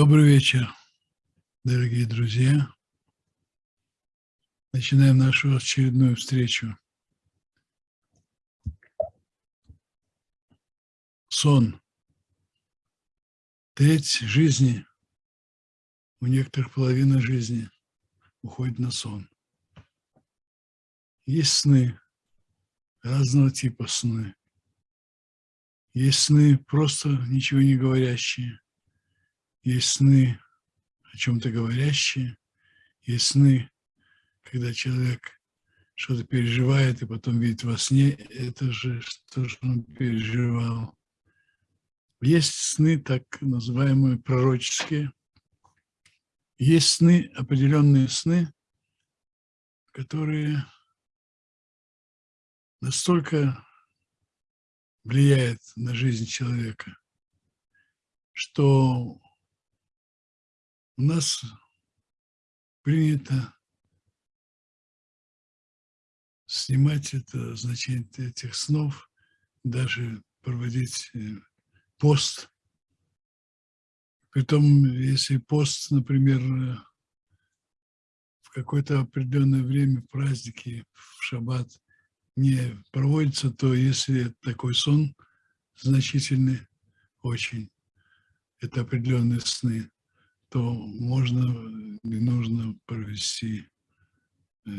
Добрый вечер, дорогие друзья. Начинаем нашу очередную встречу. Сон. Треть жизни, у некоторых половина жизни уходит на сон. Есть сны, разного типа сны. Есть сны просто ничего не говорящие. Есть сны о чем-то говорящие. Есть сны, когда человек что-то переживает и потом видит во сне это же, что он переживал. Есть сны, так называемые пророческие. Есть сны, определенные сны, которые настолько влияет на жизнь человека, что у нас принято снимать это значение этих снов, даже проводить э, пост. Притом, если пост, например, э, в какое-то определенное время, праздники, в шаббат, не проводится, то если такой сон значительный очень, это определенные сны, то можно и нужно провести э,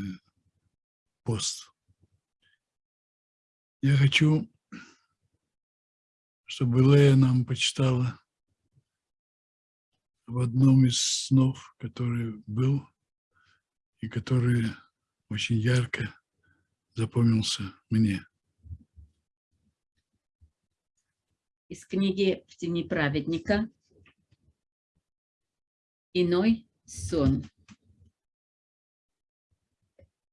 пост. Я хочу, чтобы Лея нам почитала в одном из снов, который был и который очень ярко запомнился мне. Из книги «В тени праведника» «Иной сон».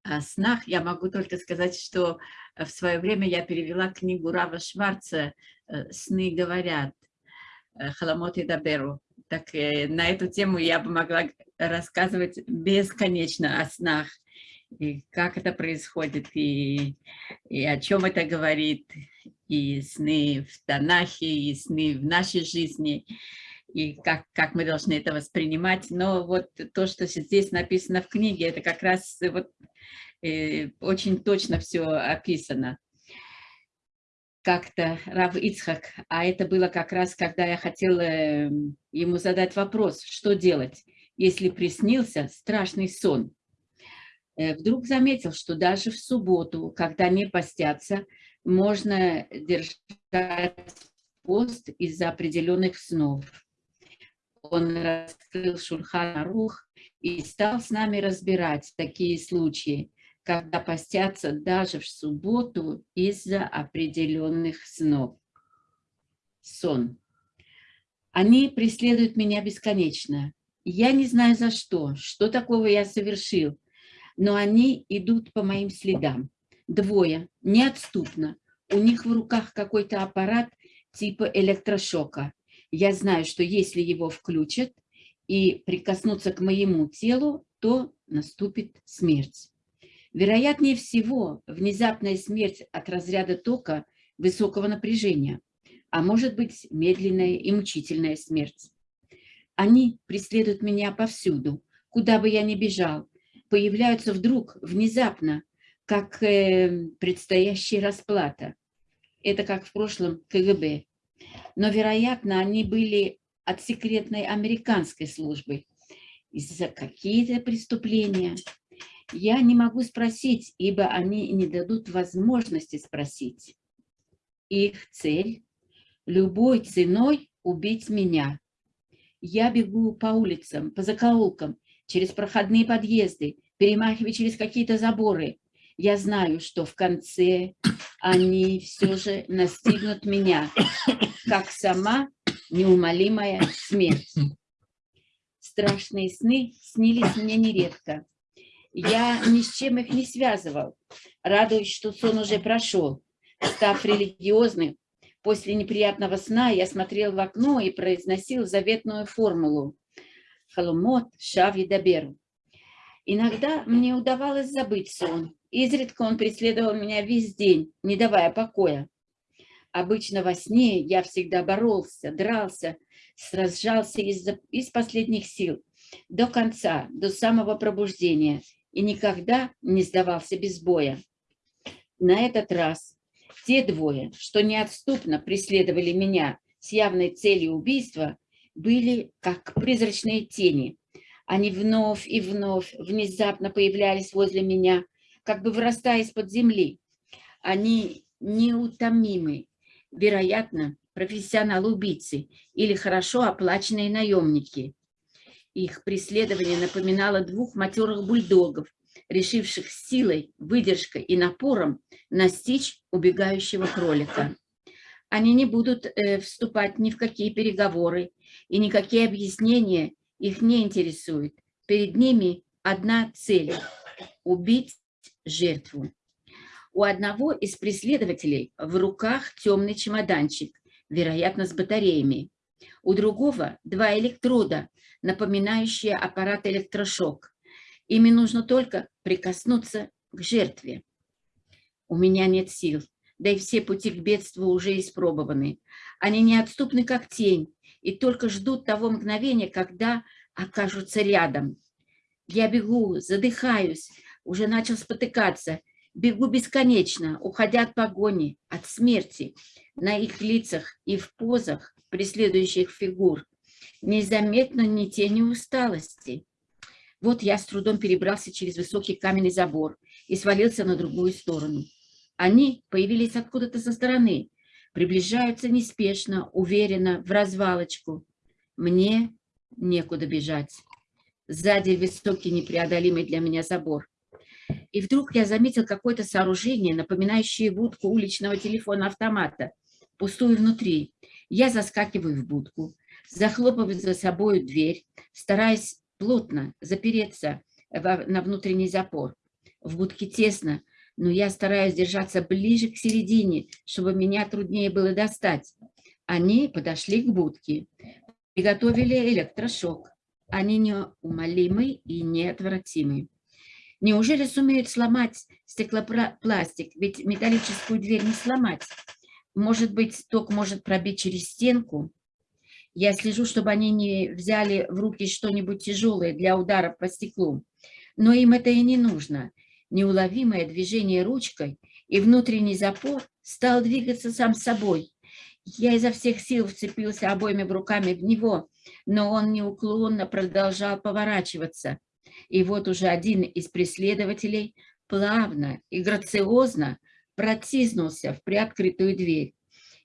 О снах я могу только сказать, что в свое время я перевела книгу Рава Шварца э, «Сны говорят» э, Халамот и Даберу. Так э, на эту тему я бы могла рассказывать бесконечно о снах и как это происходит, и, и о чем это говорит, и сны в Танахе, и сны в нашей жизни, и как, как мы должны это воспринимать. Но вот то, что здесь написано в книге, это как раз вот, э, очень точно все описано. Как-то Рав Ицхак, а это было как раз, когда я хотела эм, ему задать вопрос, что делать, если приснился страшный сон. Э, вдруг заметил, что даже в субботу, когда не постятся, можно держать пост из-за определенных снов. Он раскрыл Шульхан Рух и стал с нами разбирать такие случаи, когда постятся даже в субботу из-за определенных снов. Сон. Они преследуют меня бесконечно. Я не знаю за что, что такого я совершил, но они идут по моим следам. Двое, неотступно. У них в руках какой-то аппарат типа электрошока. Я знаю, что если его включат и прикоснуться к моему телу, то наступит смерть. Вероятнее всего, внезапная смерть от разряда тока высокого напряжения, а может быть медленная и мучительная смерть. Они преследуют меня повсюду, куда бы я ни бежал, появляются вдруг, внезапно, как э, предстоящая расплата. Это как в прошлом КГБ. Но, вероятно, они были от секретной американской службы. Из-за какие-то преступления. Я не могу спросить, ибо они не дадут возможности спросить. Их цель – любой ценой убить меня. Я бегу по улицам, по закоулкам, через проходные подъезды, перемахивая через какие-то заборы. Я знаю, что в конце они все же настигнут меня, как сама неумолимая смерть. Страшные сны снились мне нередко. Я ни с чем их не связывал, радуясь, что сон уже прошел. Став религиозным, после неприятного сна я смотрел в окно и произносил заветную формулу Халумот Шави Даберу. Иногда мне удавалось забыть сон. Изредка он преследовал меня весь день, не давая покоя. Обычно во сне я всегда боролся, дрался, сражался из, из последних сил, до конца, до самого пробуждения, и никогда не сдавался без боя. На этот раз те двое, что неотступно преследовали меня с явной целью убийства, были как призрачные тени. Они вновь и вновь внезапно появлялись возле меня, как бы вырастая из-под земли. Они неутомимы, вероятно, профессионалы-убийцы или хорошо оплаченные наемники. Их преследование напоминало двух матерых бульдогов, решивших силой, выдержкой и напором настичь убегающего кролика. Они не будут э, вступать ни в какие переговоры, и никакие объяснения их не интересуют. Перед ними одна цель – убить жертву. У одного из преследователей в руках темный чемоданчик, вероятно, с батареями. У другого два электрода, напоминающие аппарат электрошок. Ими нужно только прикоснуться к жертве. У меня нет сил, да и все пути к бедству уже испробованы. Они неотступны, как тень, и только ждут того мгновения, когда окажутся рядом. Я бегу, задыхаюсь, уже начал спотыкаться, бегу бесконечно, уходя от погони, от смерти. На их лицах и в позах преследующих фигур незаметно ни тени усталости. Вот я с трудом перебрался через высокий каменный забор и свалился на другую сторону. Они появились откуда-то со стороны, приближаются неспешно, уверенно, в развалочку. Мне некуда бежать. Сзади высокий непреодолимый для меня забор. И вдруг я заметил какое-то сооружение, напоминающее будку уличного телефона-автомата, пустую внутри. Я заскакиваю в будку, захлопываю за собой дверь, стараясь плотно запереться на внутренний запор. В будке тесно, но я стараюсь держаться ближе к середине, чтобы меня труднее было достать. Они подошли к будке, приготовили электрошок. Они неумолимы и неотвратимы. Неужели сумеют сломать стеклопластик? Ведь металлическую дверь не сломать. Может быть, ток может пробить через стенку? Я слежу, чтобы они не взяли в руки что-нибудь тяжелое для удара по стеклу. Но им это и не нужно. Неуловимое движение ручкой и внутренний запор стал двигаться сам собой. Я изо всех сил вцепился обоими руками в него, но он неуклонно продолжал поворачиваться. И вот уже один из преследователей плавно и грациозно протиснулся в приоткрытую дверь.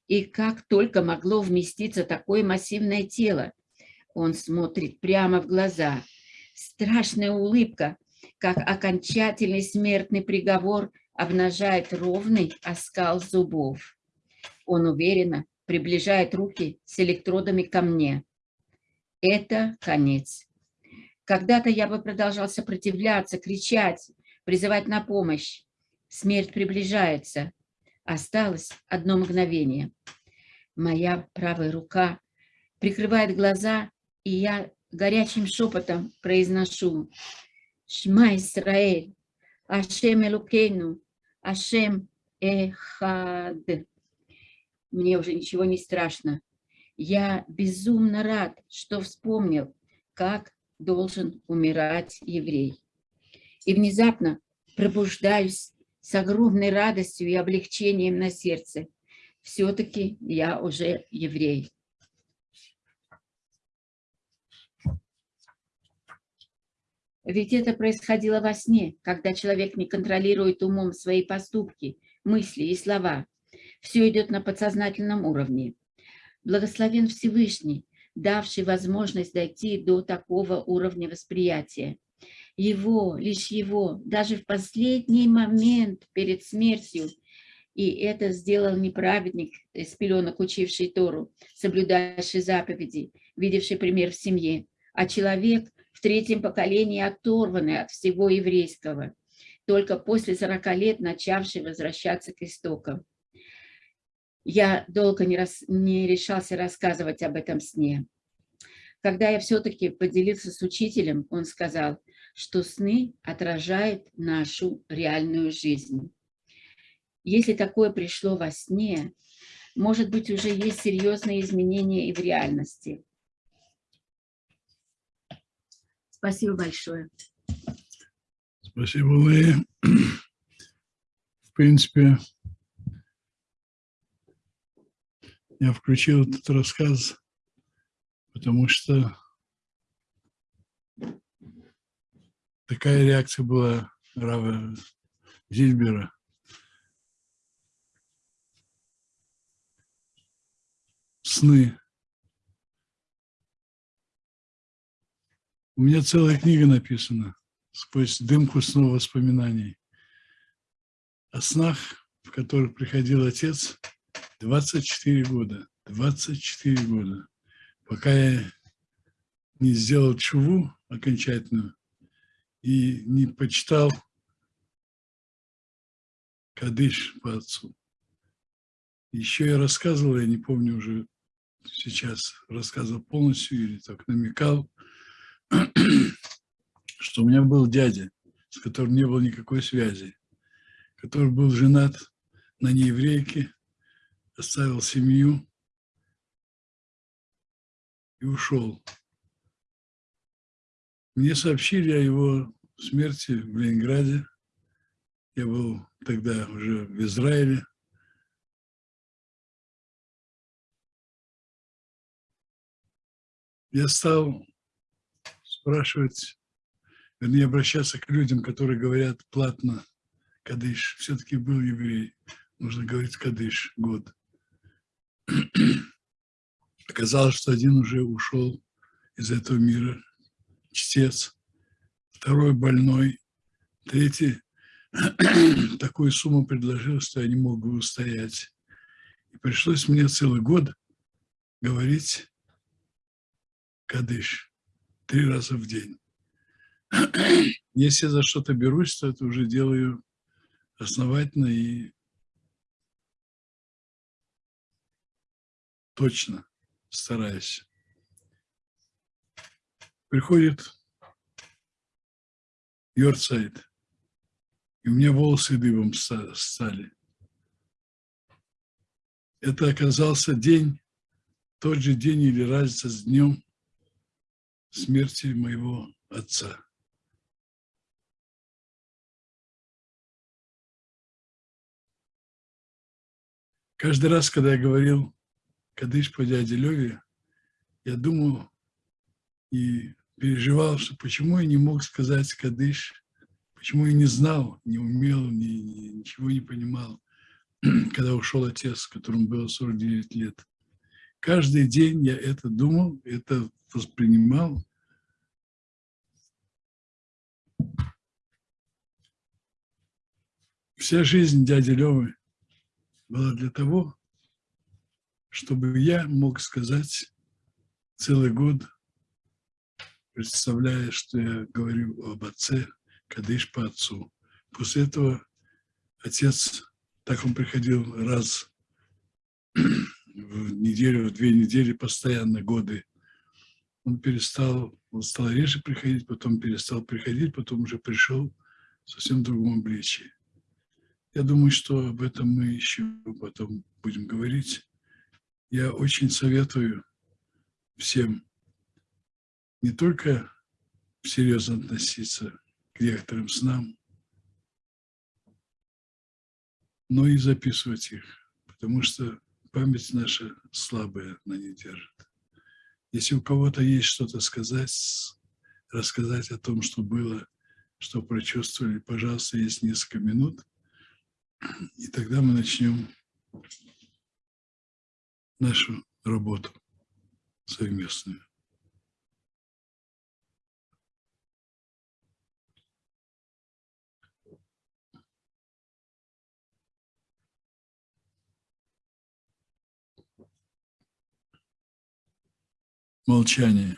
И как только могло вместиться такое массивное тело, он смотрит прямо в глаза. Страшная улыбка, как окончательный смертный приговор, обнажает ровный оскал зубов. Он уверенно приближает руки с электродами ко мне. Это конец. Когда-то я бы продолжал сопротивляться, кричать, призывать на помощь. Смерть приближается. Осталось одно мгновение. Моя правая рука прикрывает глаза, и я горячим шепотом произношу «Шма Исраэль, Ашем Элукейну, Ашем Эхад». Мне уже ничего не страшно. Я безумно рад, что вспомнил, как должен умирать еврей. И внезапно пробуждаюсь с огромной радостью и облегчением на сердце. Все-таки я уже еврей. Ведь это происходило во сне, когда человек не контролирует умом свои поступки, мысли и слова. Все идет на подсознательном уровне. Благословен Всевышний, давший возможность дойти до такого уровня восприятия его, лишь его, даже в последний момент перед смертью. И это сделал не праведник, из пеленок учивший Тору, соблюдавший заповеди, видевший пример в семье, а человек в третьем поколении оторванный от всего еврейского, только после 40 лет начавший возвращаться к истокам. Я долго не, рас, не решался рассказывать об этом сне. Когда я все-таки поделился с учителем, он сказал, что сны отражают нашу реальную жизнь. Если такое пришло во сне, может быть, уже есть серьезные изменения и в реальности. Спасибо большое. Спасибо, Лея. В принципе, я включил этот рассказ, потому что такая реакция была Рава Зильбера. Сны. У меня целая книга написана сквозь дымку снова воспоминаний о снах, в которых приходил отец 24 года. 24 года. Пока я не сделал чуву окончательную и не почитал Кадыш по отцу. Еще я рассказывал, я не помню уже сейчас, рассказывал полностью или так намекал, что у меня был дядя, с которым не было никакой связи, который был женат на нееврейке, оставил семью и ушел. Мне сообщили о его смерти в Ленинграде. Я был тогда уже в Израиле. Я стал спрашивать вернее, обращаться к людям, которые говорят платно Кадыш. Все-таки был еврей, нужно говорить Кадыш, год. Оказалось, что один уже ушел из этого мира, чтец, второй больной, третий такую сумму предложил, что я не мог устоять. И пришлось мне целый год говорить Кадыш три раза в день. Если за что-то берусь, то это уже делаю основательно и точно стараюсь. Приходит Йорцайт, и у меня волосы дыбом стали. Это оказался день, тот же день или разница с днем смерти моего отца. Каждый раз, когда я говорил Кадыш по дяде Леве, я думал и переживал, что почему я не мог сказать Кадыш, почему я не знал, не умел, ни, ничего не понимал, когда ушел отец, которому было 49 лет. Каждый день я это думал, это воспринимал. Вся жизнь дяди Левы было для того, чтобы я мог сказать целый год, представляя, что я говорю об отце, Кадыш по отцу. После этого отец, так он приходил раз в неделю, в две недели, постоянно, годы. Он перестал, он стал реже приходить, потом перестал приходить, потом уже пришел в совсем другом обличии. Я думаю, что об этом мы еще потом будем говорить. Я очень советую всем не только серьезно относиться к некоторым снам, но и записывать их, потому что память наша слабая, она не держит. Если у кого-то есть что-то сказать, рассказать о том, что было, что прочувствовали, пожалуйста, есть несколько минут – и тогда мы начнем нашу работу совместную. Молчание.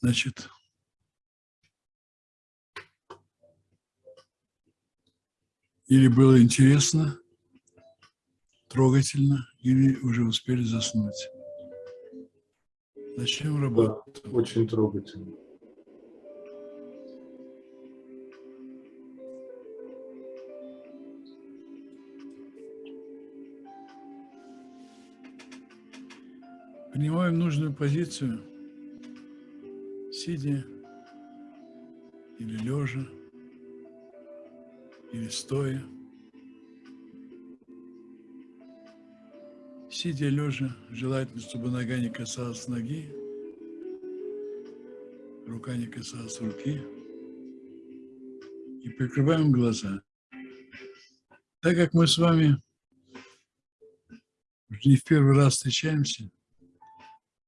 Значит, Или было интересно, трогательно или уже успели заснуть? Начнем работать. Очень трогательно. Принимаем нужную позицию, сидя или лежа, или стоя. Сидя лежа, желательно, чтобы нога не касалась ноги, рука не касалась руки. И прикрываем глаза. Так как мы с вами не в первый раз встречаемся,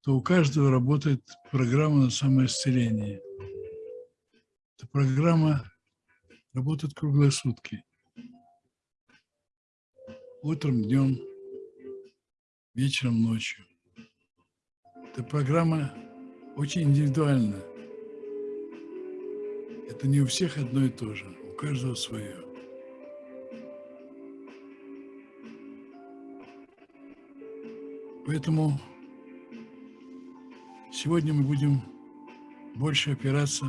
то у каждого работает программа на самоисцеление. Эта программа работает круглые сутки. Утром, днем, вечером, ночью. Эта программа очень индивидуальна. Это не у всех одно и то же, у каждого свое. Поэтому сегодня мы будем больше опираться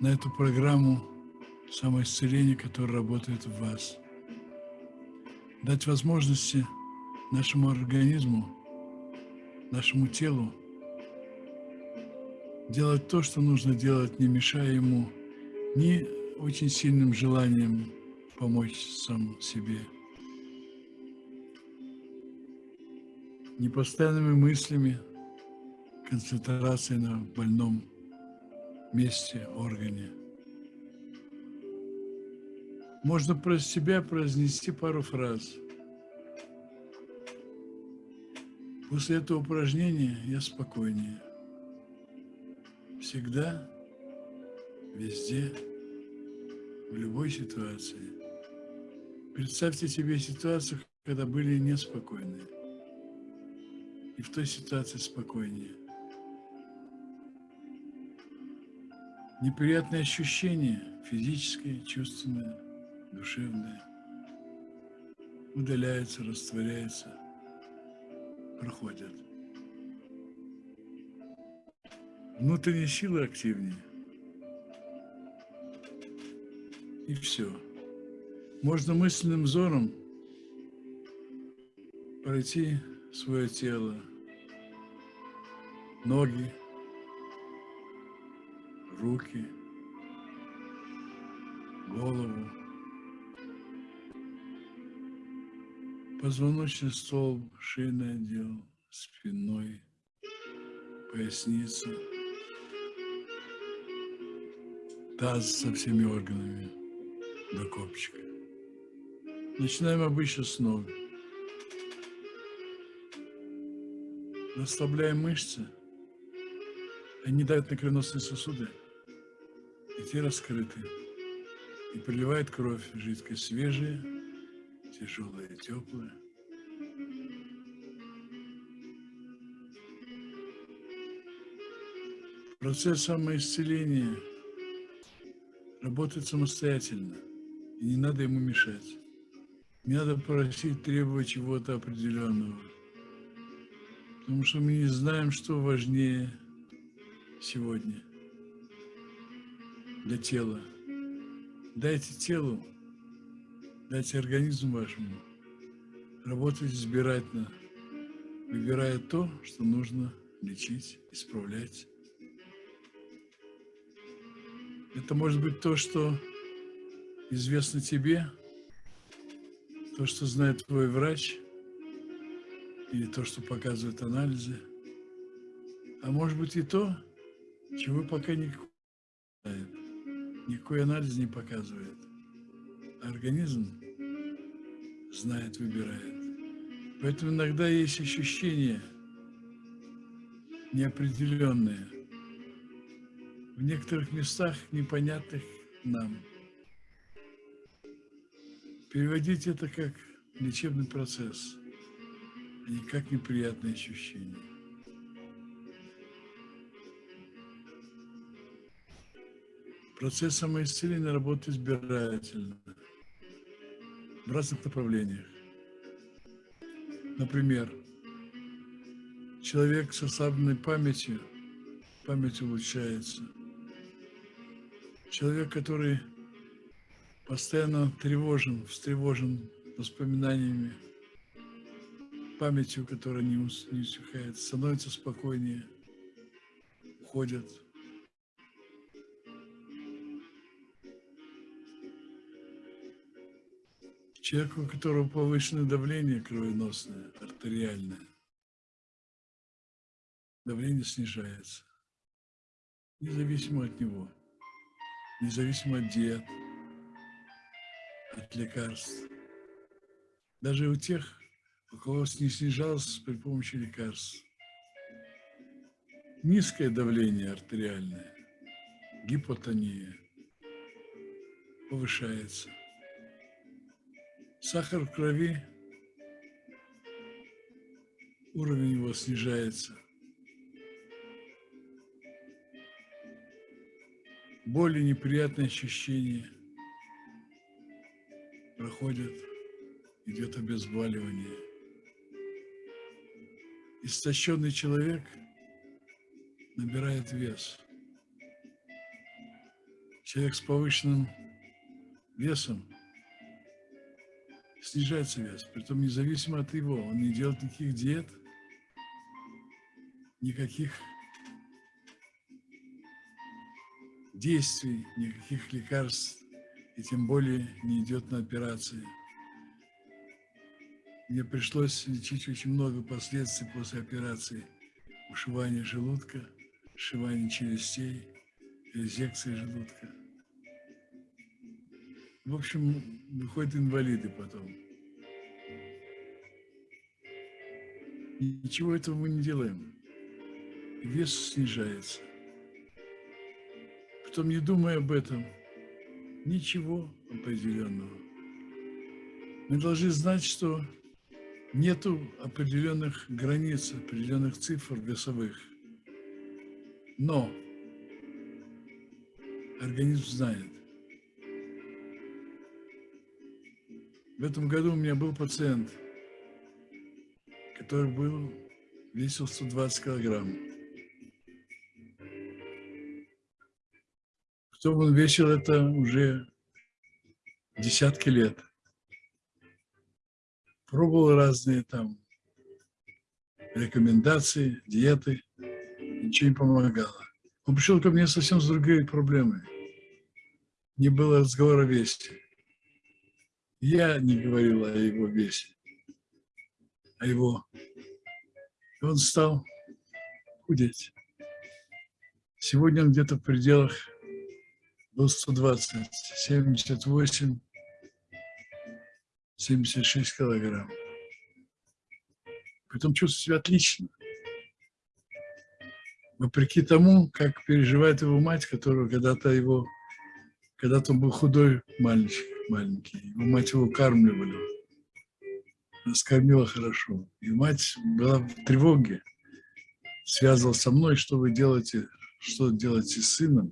на эту программу самоисцеления, которая работает в вас. Дать возможности нашему организму, нашему телу делать то, что нужно делать, не мешая ему ни очень сильным желанием помочь сам себе, ни постоянными мыслями, концентрацией на больном месте, органе. Можно про себя произнести пару фраз – После этого упражнения я спокойнее. Всегда, везде, в любой ситуации. Представьте себе ситуацию, когда были неспокойные. И в той ситуации спокойнее. Неприятные ощущения, физическое, чувственное, душевное, удаляются, растворяются – проходят. Внутренние силы активнее. И все. Можно мысленным взором пройти свое тело, ноги, руки, голову, Позвоночный столб, шейный отдел, спиной, поясница, таз со всеми органами до копчика. Начинаем обычно с ног. Расслабляем мышцы. Они дают на кровеносные сосуды, и те раскрыты. И приливает кровь, жидкость свежая, тяжелое теплое. Процесс самоисцеления работает самостоятельно, и не надо ему мешать. Не надо просить, требовать чего-то определенного. Потому что мы не знаем, что важнее сегодня для тела. Дайте телу Дайте организму вашему работать избирательно, выбирая то, что нужно лечить, исправлять. Это может быть то, что известно тебе, то, что знает твой врач, или то, что показывают анализы, а может быть и то, чего пока никакой, никакой анализ не показывает. Организм знает, выбирает. Поэтому иногда есть ощущения неопределенные, в некоторых местах непонятных нам. Переводить это как лечебный процесс, а не как неприятные ощущения. Процесс самоисцеления работает избирательно в разных направлениях. Например, человек с ослабленной памятью, память улучшается. Человек, который постоянно тревожен, встревожен воспоминаниями, памятью, которая не, не усыхает, становится спокойнее, уходят. Человеку, у которого повышенное давление кровеносное, артериальное, давление снижается, независимо от него, независимо от диет, от лекарств. Даже у тех, у кого не снижалось при помощи лекарств. Низкое давление артериальное, гипотония повышается. Сахар в крови, уровень его снижается. Боли, неприятные ощущения проходят, идет обезболивание. Истощенный человек набирает вес. Человек с повышенным весом снижается вес, притом независимо от его. Он не делает никаких диет, никаких действий, никаких лекарств, и тем более не идет на операции. Мне пришлось лечить очень много последствий после операции. Ушивание желудка, сшивание челюстей, резекция желудка. В общем, выходят инвалиды потом. Ничего этого мы не делаем. Вес снижается. Потом, не думая об этом, ничего определенного. Мы должны знать, что нету определенных границ, определенных цифр весовых. Но организм знает. В этом году у меня был пациент, который был, весил 120 килограмм. Кто он весил это уже десятки лет. Пробовал разные там рекомендации, диеты, ничего не помогало. Он пришел ко мне совсем с другой проблемой. Не было разговора весе. Я не говорил о его весе, о его. И он стал худеть. Сегодня он где-то в пределах был 120, 78, 76 килограмм. Потом чувствует себя отлично. Вопреки тому, как переживает его мать, которого когда-то его, когда-то он был худой мальчик, маленький. Его мать его кормливали. Скормила хорошо. И мать была в тревоге. Связывалась со мной, что вы делаете, что делаете с сыном.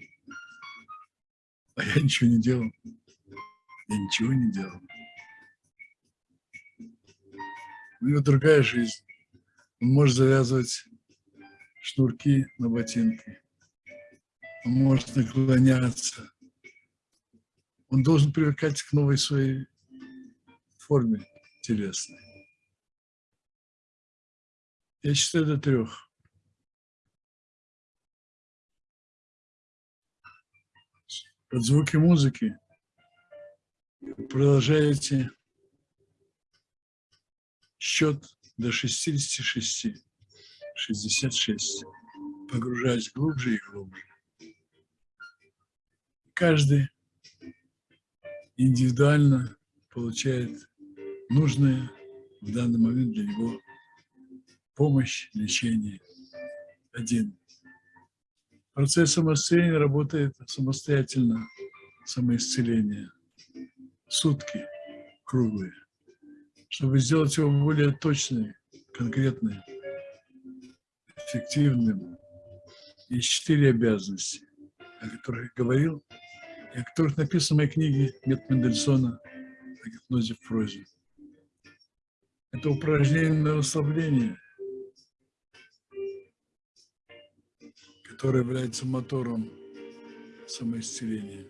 А я ничего не делал. Я ничего не делал. У него другая жизнь. Он может завязывать шнурки на ботинки. Он может наклоняться он должен привыкать к новой своей форме телесной. Я считаю до трех. Под звуки музыки продолжаете счет до 66, 66, погружаясь глубже и глубже. Каждый индивидуально получает нужное в данный момент для него помощь, лечение. Один. Процесс самоисцеления работает самостоятельно, самоисцеление. Сутки круглые. Чтобы сделать его более точным, конкретным, эффективным. Есть четыре обязанности, о которых я говорил о которых написаны в моей «Метод Мендельсона о гипнозе в прозе». Это упражнение на расслабление, которое является мотором самоисцеления.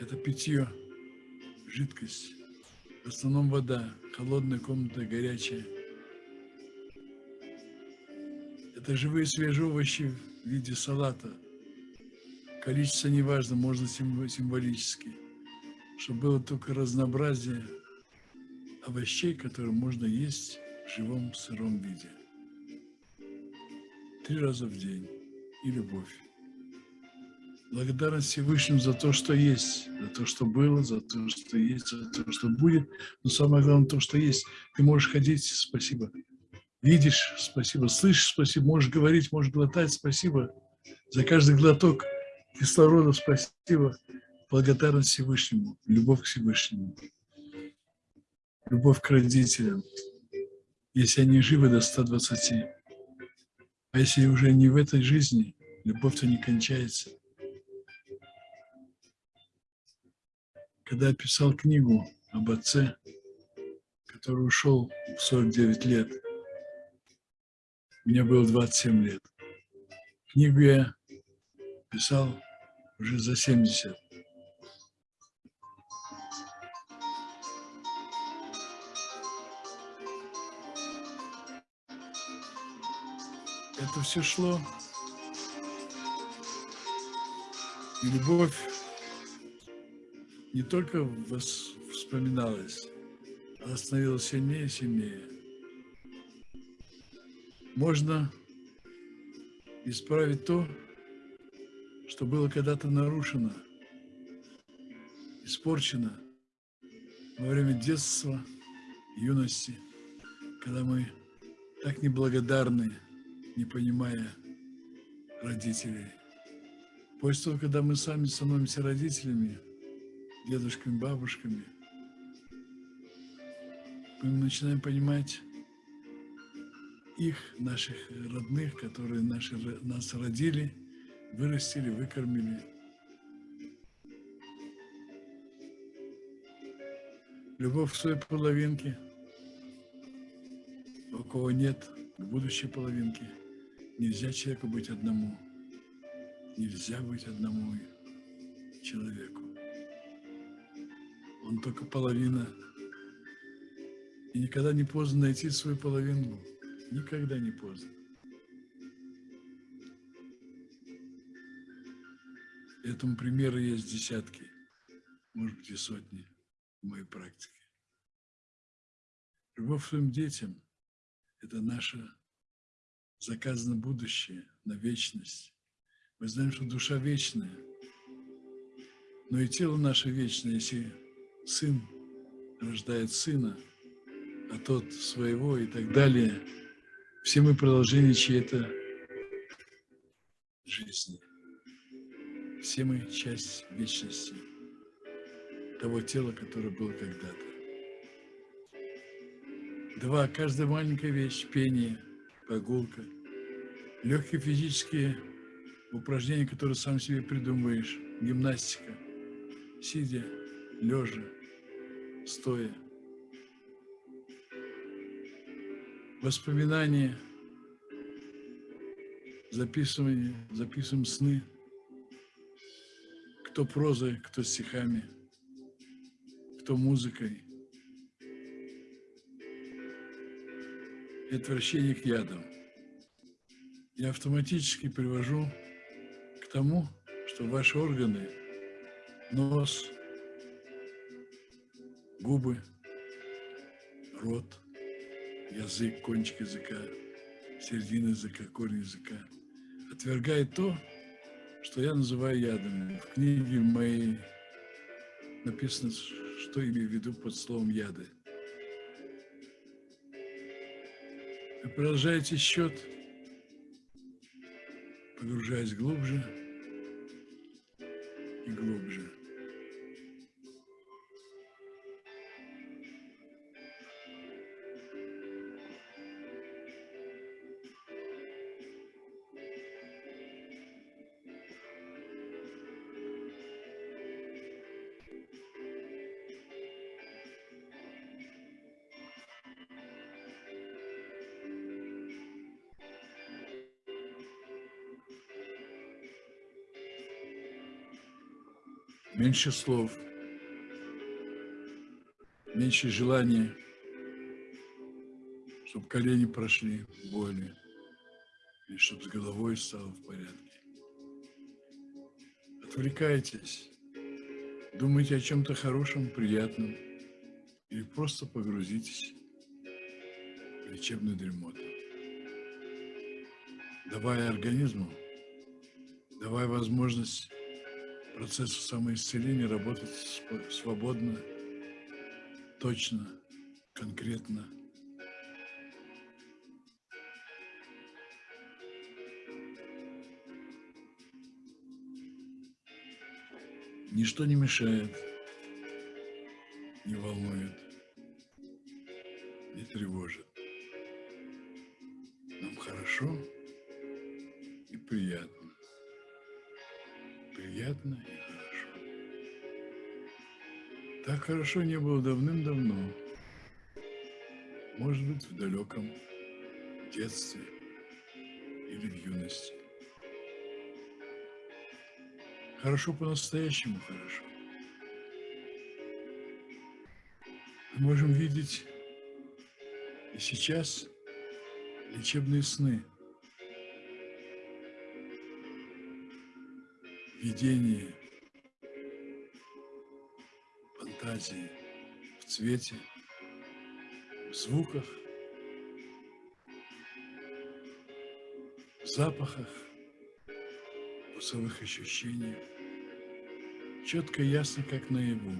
Это питье, жидкость, в основном вода, холодная комната, горячая, Это живые свежие овощи в виде салата. Количество не важно, можно символически. Чтобы было только разнообразие овощей, которые можно есть в живом сыром виде. Три раза в день. И любовь. Благодарность Всевышнему за то, что есть, за то, что было, за то, что есть, за то, что будет. Но самое главное, то, что есть. Ты можешь ходить, спасибо. Видишь, спасибо. Слышишь, спасибо. Можешь говорить, можешь глотать, спасибо. За каждый глоток кислорода, спасибо. Благодарность Всевышнему, любовь к Всевышнему, любовь к родителям, если они живы до 120. А если уже не в этой жизни, любовь-то не кончается. Когда я писал книгу об отце, который ушел в 49 лет, мне было 27 лет. Книгу я писал уже за 70. Это все шло. И любовь не только вспоминалась, а становилась сильнее и сильнее. Можно исправить то, что было когда-то нарушено, испорчено во время детства, юности, когда мы так неблагодарны, не понимая родителей. После того, когда мы сами становимся родителями, дедушками, бабушками, мы начинаем понимать их, наших родных, которые наши, нас родили, вырастили, выкормили. Любовь к своей половинке, у кого нет будущей половинки, нельзя человеку быть одному. Нельзя быть одному человеку он только половина. И никогда не поздно найти свою половину. Никогда не поздно. Этому примеры есть десятки, может быть и сотни в моей практике. Любовь к своим детям – это наше заказано будущее на вечность. Мы знаем, что душа вечная, но и тело наше вечное, если сын рождает сына, а тот своего и так далее. Все мы продолжение чьей-то жизни. Все мы часть вечности, того тела, которое было когда-то. Два. Каждая маленькая вещь, пение, прогулка, легкие физические упражнения, которые сам себе придумываешь, гимнастика, сидя, лежа, стоя. Воспоминания, записывание, записываем сны, кто прозой, кто стихами, кто музыкой. И отвращение к ядам. Я автоматически привожу к тому, что ваши органы, нос, губы, рот, язык, кончик языка, середина языка, корень языка. Отвергает то, что я называю ядами. В книге моей написано, что имею в виду под словом яды. Вы продолжаете счет, погружаясь глубже и глубже. Меньше слов, меньше желания, чтобы колени прошли боли, и чтобы с головой стало в порядке. Отвлекайтесь, думайте о чем-то хорошем, приятном, или просто погрузитесь в лечебную дремоту. Давая организму, давая возможность процессу самоисцеления работать свободно, точно, конкретно – Ничто не мешает, не волнует, не тревожит. Нам хорошо и приятно. Приятно и хорошо. Так хорошо не было давным-давно. Может быть, в далеком детстве или в юности. Хорошо по-настоящему хорошо. Мы можем видеть и сейчас лечебные сны, видение, фантазии в цвете, в звуках, в запахах, вкусовых ощущениях, четко и ясно, как наяву.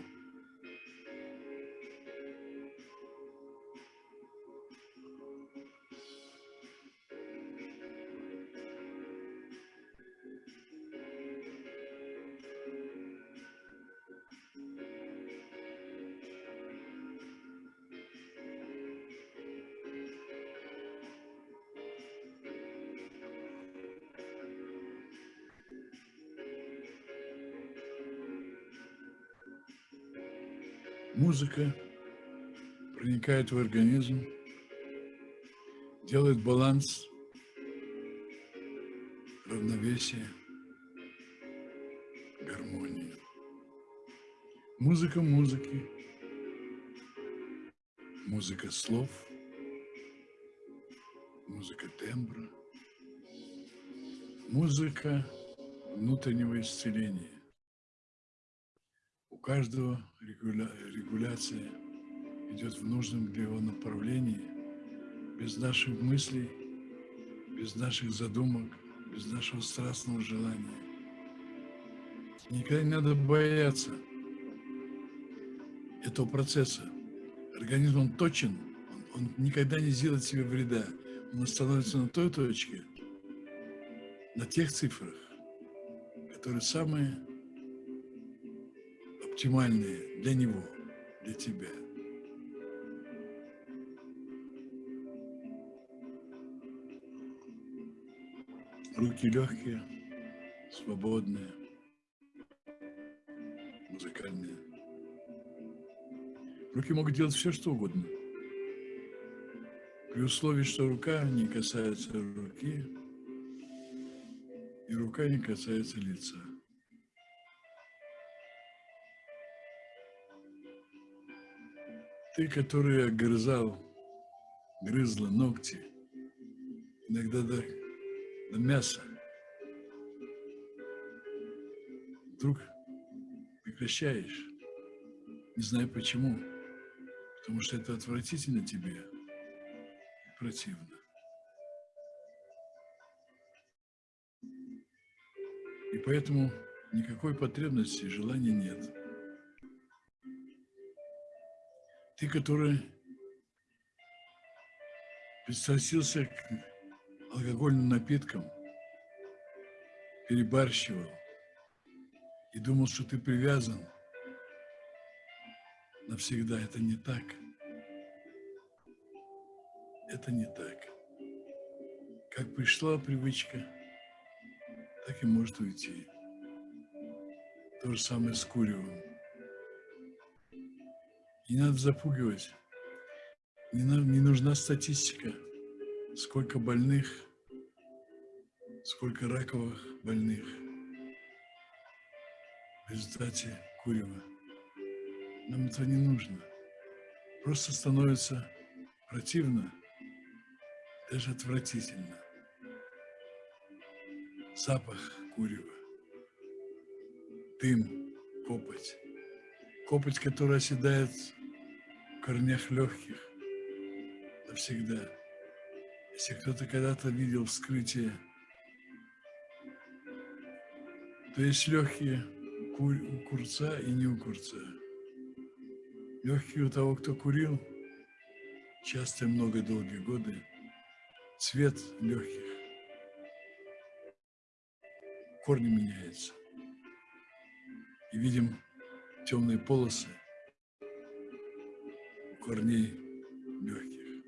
Музыка проникает в организм, делает баланс, равновесие, гармонию. Музыка музыки, музыка слов, музыка тембра, музыка внутреннего исцеления каждого регуля... регуляция идет в нужном для его направлении, без наших мыслей, без наших задумок, без нашего страстного желания. Никогда не надо бояться этого процесса. Организм, он точен, он, он никогда не сделает себе вреда. Он становится на той точке, на тех цифрах, которые самые оптимальные для него, для тебя. Руки легкие, свободные, музыкальные. Руки могут делать все, что угодно. При условии, что рука не касается руки, и рука не касается лица. Ты, который огрызал, грызла ногти, иногда до, до мяса, вдруг прекращаешь, не знаю почему, потому что это отвратительно тебе и противно. И поэтому никакой потребности и желания нет. Ты, который пристрастился к алкогольным напиткам, перебарщивал и думал, что ты привязан навсегда. Это не так. Это не так. Как пришла привычка, так и может уйти. То же самое с куревом. Не надо запугивать. Не, надо, не нужна статистика. Сколько больных, сколько раковых больных в результате курева. Нам это не нужно. Просто становится противно, даже отвратительно. запах курева, дым, копоть. Копоть, которая оседает корнях легких навсегда. Если кто-то когда-то видел вскрытие, то есть легкие у курца и не у курца. Легкие у того, кто курил, часто много долгие годы, цвет легких, корни меняются. И видим темные полосы корней легких.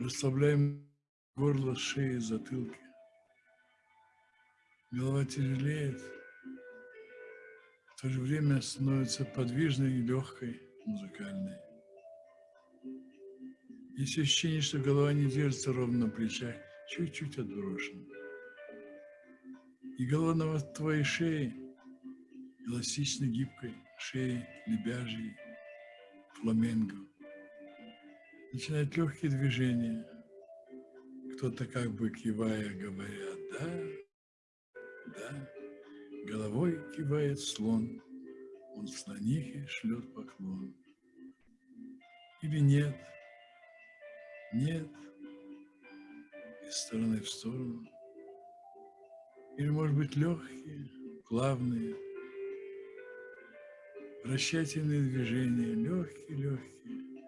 Расслабляем горло, шеи, затылки. Голова тяжелеет, в то же время становится подвижной и легкой, музыкальной. Есть ощущение, что голова не держится ровно на плечах, чуть-чуть отброшена. И голова на твоей шее, эластично гибкой, шеи лебяжьей, фламенго. Начинают легкие движения. Кто-то как бы кивая, говорят, да, да. Головой кивает слон, он слонихе шлет поклон. Или нет, нет, из стороны в сторону. Или, может быть, легкие, плавные, вращательные движения, легкие-легкие,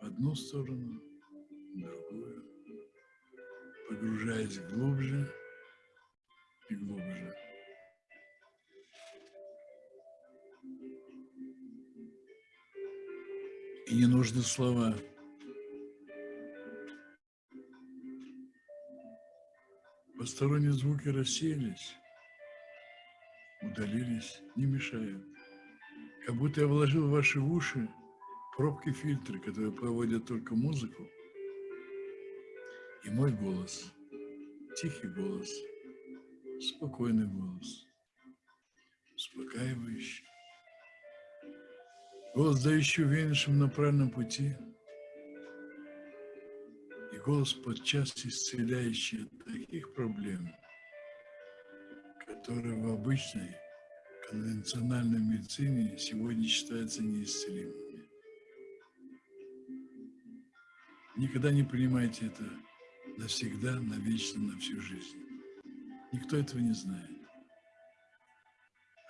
в одну сторону, в другую, погружаясь глубже и глубже. И не нужны слова. Посторонние звуки рассеялись, удалились, не мешают. Как будто я вложил в ваши уши пробки-фильтры, которые проводят только музыку, и мой голос, тихий голос, спокойный голос, успокаивающий. Голос, дающий уверенным на правильном пути, и голос подчас исцеляющий от таких проблем, которые в обычной конвенциональной медицине сегодня считаются неисцелимыми. Никогда не принимайте это навсегда, навечно, на всю жизнь. Никто этого не знает.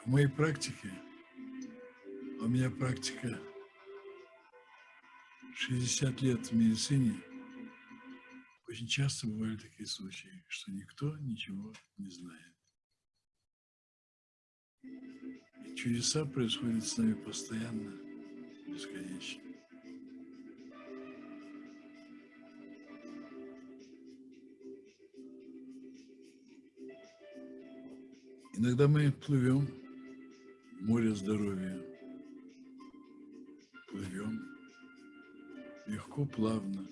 В моей практике у меня практика 60 лет в медицине. Очень часто бывали такие случаи, что никто ничего не знает. Чудеса происходят с нами постоянно, бесконечно. Иногда мы плывем в море здоровья, плывем легко, плавно,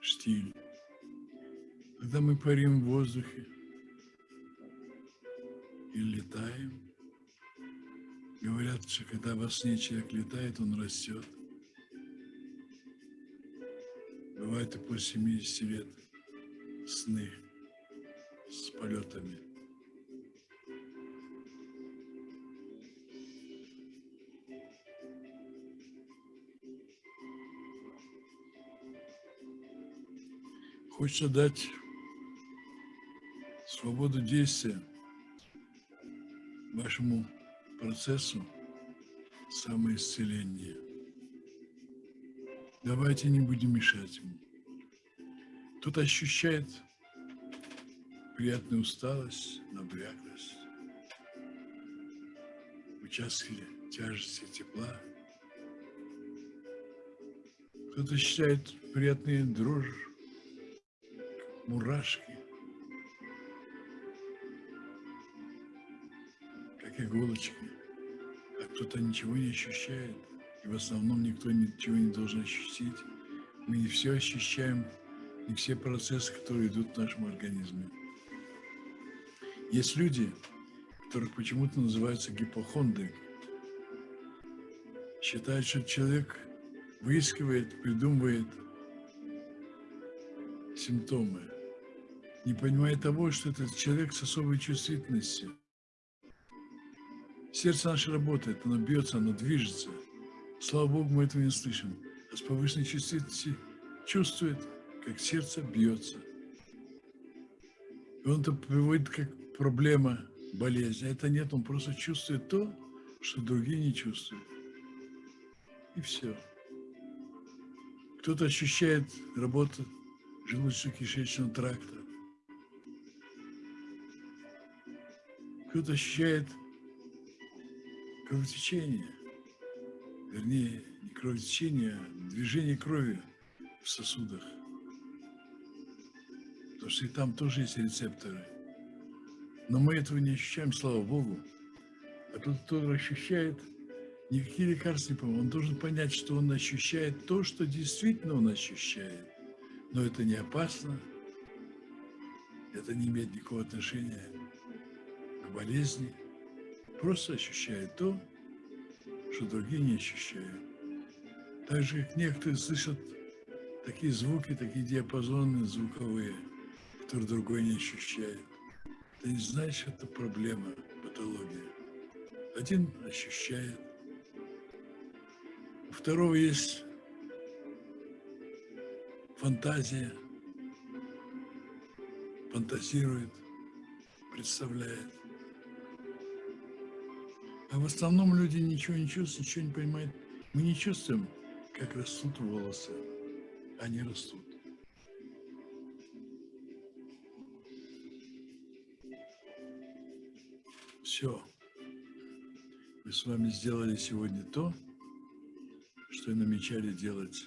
штиль. Когда мы парим в воздухе и летаем, говорят, что когда во сне человек летает, он растет. Бывает и после 70 лет сны с полетами. Хочется дать свободу действия вашему процессу самоисцеления. Давайте не будем мешать ему. Кто-то ощущает приятную усталость, набряклость, участки тяжести тепла. Кто-то ощущает приятные дрожь, мурашки, как иголочки, а кто-то ничего не ощущает, и в основном никто ничего не должен ощутить. Мы не все ощущаем, не все процессы, которые идут в нашем организме. Есть люди, которых почему-то называются гипохондры, считают, что человек выискивает, придумывает симптомы, не понимая того, что этот человек с особой чувствительностью. Сердце наше работает, оно бьется, оно движется. Слава Богу, мы этого не слышим. А с повышенной чувствительностью чувствует, как сердце бьется. И он это приводит как проблема, болезнь. А это нет, он просто чувствует то, что другие не чувствуют. И все. Кто-то ощущает работу желудочно-кишечного тракта. Кто-то ощущает кровотечение, вернее, не кровотечение, а движение крови в сосудах. Потому что и там тоже есть рецепторы. Но мы этого не ощущаем, слава Богу. А тот, кто ощущает, никакие лекарства не помогут. Он должен понять, что он ощущает то, что действительно он ощущает. Но это не опасно, это не имеет никакого отношения к болезни просто ощущает то, что другие не ощущают. Так же, как некоторые слышат такие звуки, такие диапазоны звуковые, которые другой не ощущает. Ты не знаешь, это проблема, патология. Один ощущает, у второго есть фантазия, фантазирует, представляет. А в основном люди ничего не чувствуют, ничего не понимают. Мы не чувствуем, как растут волосы. Они растут. Все. Мы с вами сделали сегодня то, что и намечали делать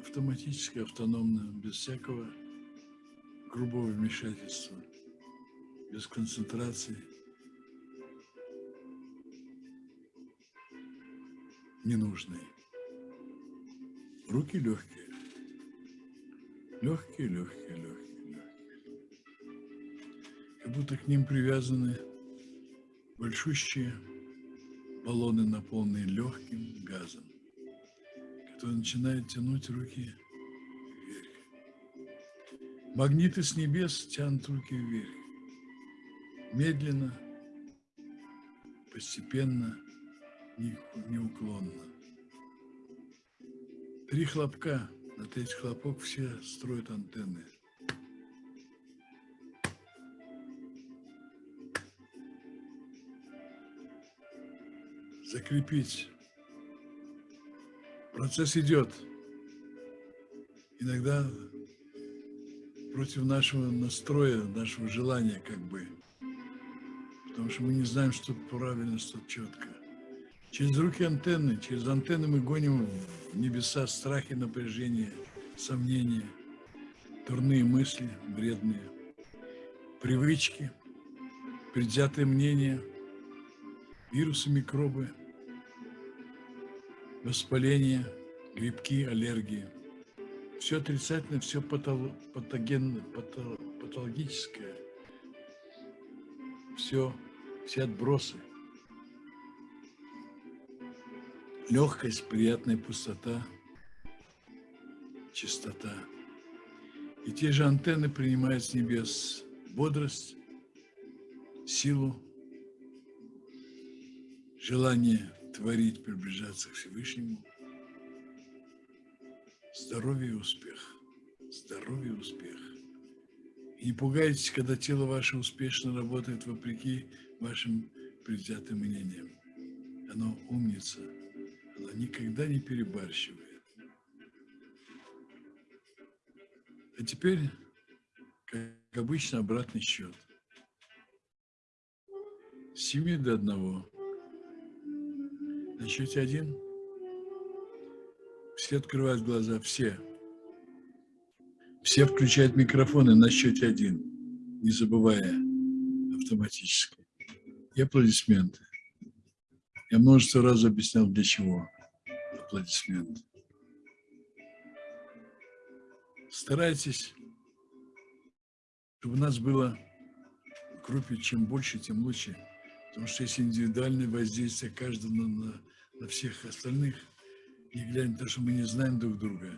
автоматически, автономно, без всякого грубого вмешательства, без концентрации, ненужные. Руки легкие. Легкие, легкие, легкие, легкие. Как будто к ним привязаны большущие баллоны, наполненные легким газом, который начинает тянуть руки вверх. Магниты с небес тянут руки вверх. Медленно, постепенно – неуклонно. Три хлопка, на третий хлопок все строят антенны. Закрепить. Процесс идет. Иногда против нашего настроя, нашего желания как бы. Потому что мы не знаем, что правильно, что четко. Через руки антенны, через антенны мы гоним в небеса страхи, напряжения, сомнения, дурные мысли, вредные, привычки, предвзятые мнения, вирусы, микробы, воспаление, грибки, аллергии. Все отрицательное, все патогенное, патологическое, все, все отбросы – легкость, приятная пустота, чистота. И те же антенны принимают с небес бодрость, силу, желание творить, приближаться к Всевышнему, здоровье и успех, здоровье и успех. И не пугайтесь, когда тело ваше успешно работает вопреки вашим предвзятым мнениям. Оно умница – она никогда не перебарщивает. А теперь, как обычно, обратный счет. С 7 до 1. На счете один все открывают глаза, все. Все включают микрофоны на счете один, не забывая автоматически. И аплодисменты. Я множество раз объяснял, для чего аплодисменты. Старайтесь, чтобы у нас было в группе чем больше, тем лучше. Потому что есть индивидуальное воздействие каждого на, на всех остальных, не глядя на то, что мы не знаем друг друга,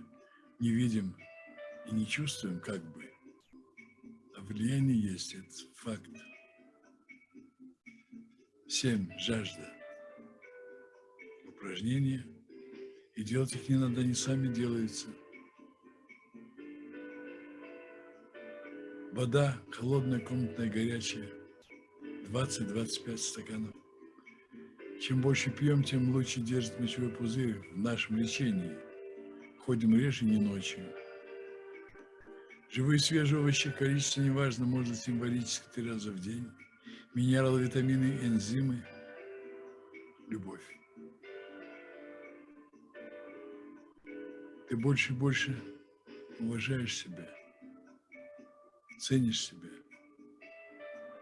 не видим и не чувствуем как бы. А влияние есть, это факт. Семь. Жажда. Упражнения. И делать их не надо, они сами делаются. Вода холодная, комнатная, горячая. 20-25 стаканов. Чем больше пьем, тем лучше держит мочевой пузырь в нашем лечении. Ходим реже, не ночью. Живые свежие овощи, количество неважно, можно символически три раза в день. Минералы, витамины, энзимы. Любовь. Ты больше и больше уважаешь себя, ценишь себя,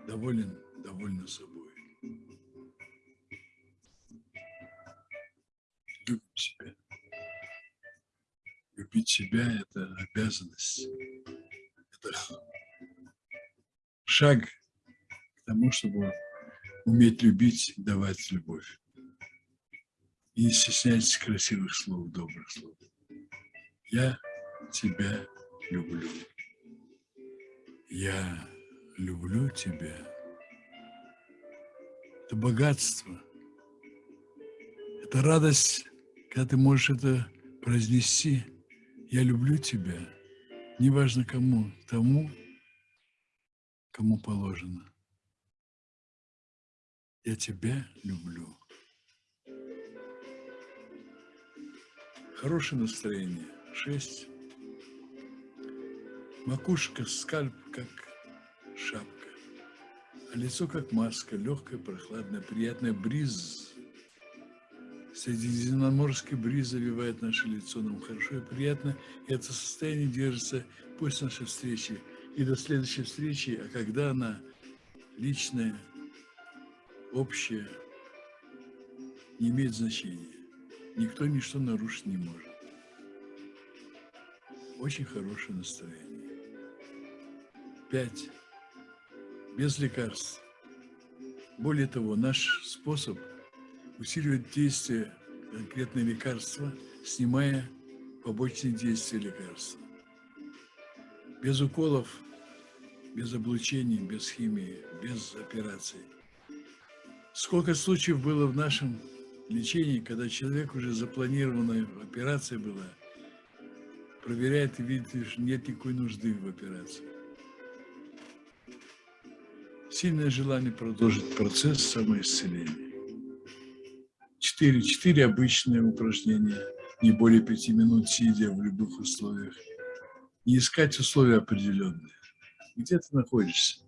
доволен, довольна собой. Любим себя. Любить себя – это обязанность это шаг к тому, чтобы уметь любить, давать любовь. И не стесняйтесь красивых слов, добрых слов. Я тебя люблю. Я люблю тебя. Это богатство. Это радость, когда ты можешь это произнести. Я люблю тебя неважно кому, тому, кому положено. Я тебя люблю. Хорошее настроение. Шесть. Макушка, скальп, как шапка. А лицо, как маска, легкая, прохладная, приятная бриз Средиземноморский бриз завивает наше лицо, нам хорошо и приятно, и это состояние держится после нашей встречи и до следующей встречи, а когда она личная, общая, не имеет значения. Никто ничто нарушить не может. Очень хорошее настроение. Пять. Без лекарств. Более того, наш способ – усиливает действие конкретного лекарства, снимая побочные действия лекарства. Без уколов, без облучений, без химии, без операций. Сколько случаев было в нашем лечении, когда человек уже запланированная операция была, проверяет и видит, что нет никакой нужды в операции. Сильное желание продолжить процесс самоисцеления. Четыре, четыре обычные упражнения, не более пяти минут, сидя в любых условиях. Не искать условия определенные. Где ты находишься?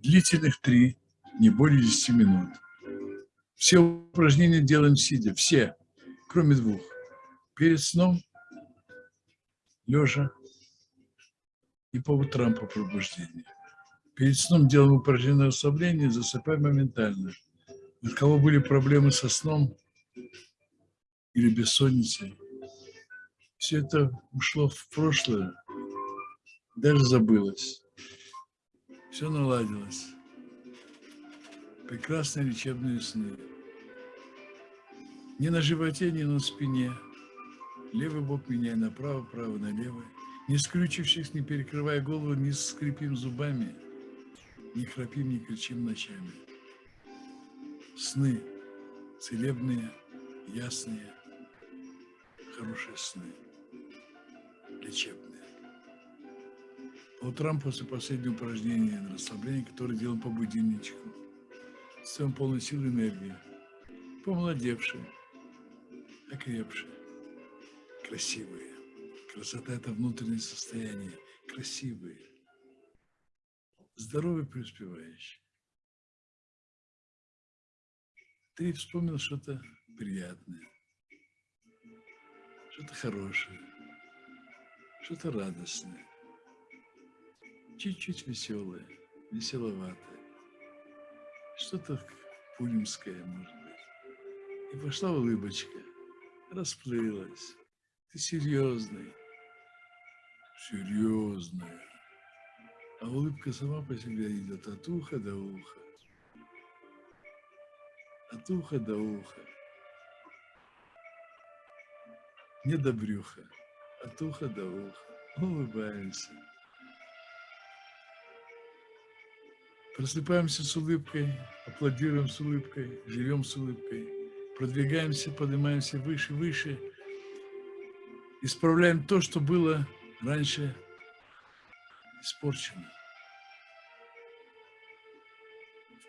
Длительных три, не более десяти минут. Все упражнения делаем сидя, все, кроме двух. Перед сном, лежа и по утрам по пробуждению. Перед сном делаем упражнение расслабления, засыпаем моментально – у кого были проблемы со сном или бессонницей, все это ушло в прошлое, даже забылось. Все наладилось. Прекрасные лечебные сны. Не на животе, не на спине. Левый бок меняй направо, право налево. Не скрючившись, не перекрывая голову, не скрипим зубами, не храпим, не кричим ночами сны целебные, ясные, хорошие сны, лечебные. По утрам после последнего упражнения на расслабление, которое делаем по будильничку, с полной силы энергии, помолодевшие, окрепшие, красивые. Красота – это внутреннее состояние, красивые, здоровые, преуспевающие. ты вспомнил что-то приятное, что-то хорошее, что-то радостное, чуть-чуть веселое, веселоватое, что-то пулемское, может быть. И пошла улыбочка, расплылась. Ты серьезный, серьезная. А улыбка сама по себе идет от уха до уха от уха до уха. Не до брюха, от уха до уха. улыбаемся. Просыпаемся с улыбкой, аплодируем с улыбкой, живем с улыбкой, продвигаемся, поднимаемся выше, выше, исправляем то, что было раньше испорчено.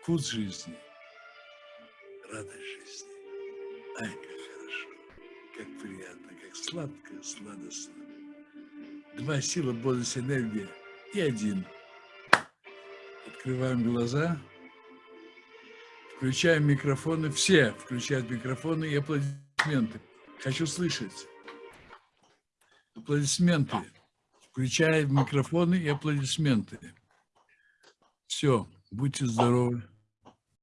Вкус жизни, радость жизни. Ай, как хорошо, как приятно, как сладко, сладостно. Два сила, бодрость, энергия и один – Открываем глаза. Включаем микрофоны. Все включают микрофоны и аплодисменты. Хочу слышать. Аплодисменты. Включаем микрофоны и аплодисменты. Все. Будьте здоровы.